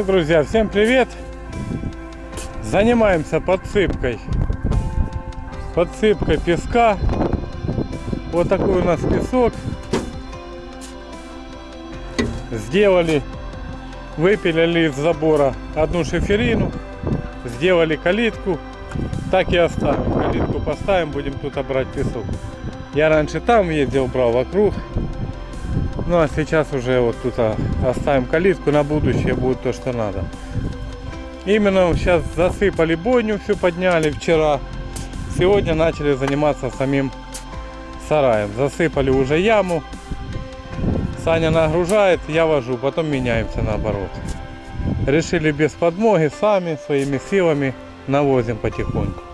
Так, друзья, всем привет! Занимаемся подсыпкой. Подсыпкой песка. Вот такой у нас песок. Сделали, выпилили из забора одну шиферину. Сделали калитку. Так и оставим. Калитку поставим, будем тут брать песок. Я раньше там ездил, брал вокруг. Ну а сейчас уже вот тут а, оставим калитку, на будущее будет то, что надо. Именно сейчас засыпали бойню, все подняли вчера. Сегодня начали заниматься самим сараем. Засыпали уже яму. Саня нагружает, я вожу, потом меняемся наоборот. Решили без подмоги, сами, своими силами навозим потихоньку.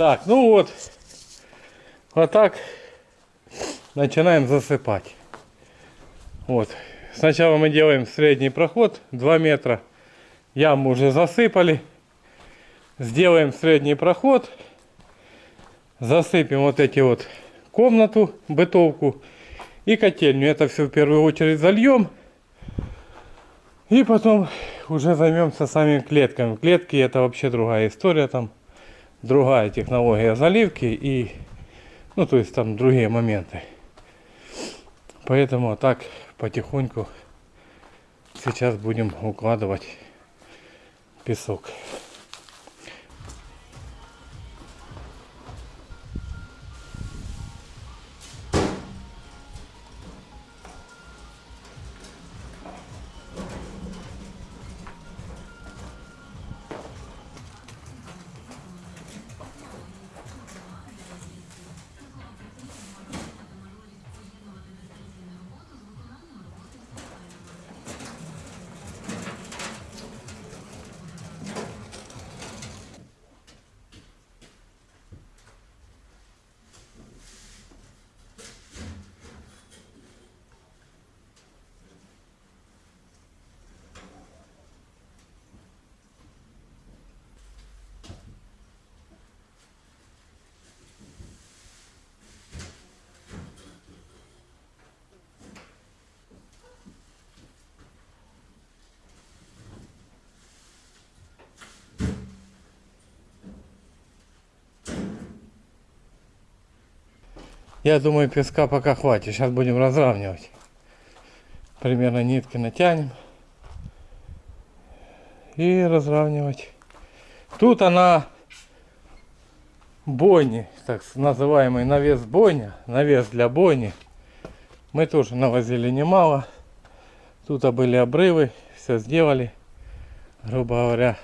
Так, ну вот. Вот так начинаем засыпать. Вот. Сначала мы делаем средний проход 2 метра. Яму уже засыпали. Сделаем средний проход. Засыпем вот эти вот комнату, бытовку и котельню. Это все в первую очередь зальем. И потом уже займемся самими клетками. Клетки это вообще другая история там другая технология заливки и, ну, то есть там другие моменты. Поэтому так потихоньку сейчас будем укладывать песок. Я думаю, песка пока хватит. Сейчас будем разравнивать. Примерно нитки натянем. И разравнивать. Тут она бойни, так называемый навес бойня, навес для бойни. Мы тоже навозили немало. Тут были обрывы, все сделали. Грубо говоря,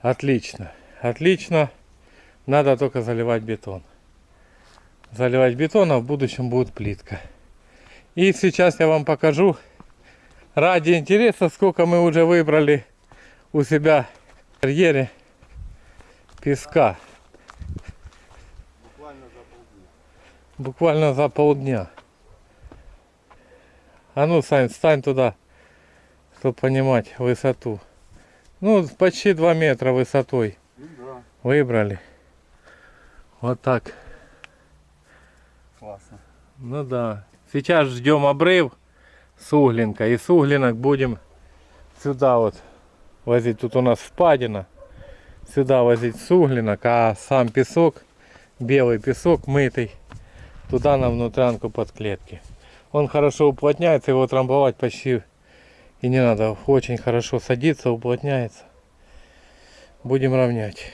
отлично. Отлично. Надо только заливать бетон заливать бетон, а в будущем будет плитка. И сейчас я вам покажу, ради интереса, сколько мы уже выбрали у себя в карьере песка. Буквально за полдня. Буквально за полдня. А ну, Сань, встань туда, чтобы понимать высоту. Ну, почти 2 метра высотой Ну да, выбрали. Вот так. Классно. Ну да. Сейчас ждем обрыв с углинка. И с углинок будем сюда вот возить. Тут у нас впадина. Сюда возить с углинок. А сам песок, белый песок мытый, туда на внутрянку под клетки. Он хорошо уплотняется, его трамбовать почти и не надо. Очень хорошо садится, уплотняется. Будем равнять.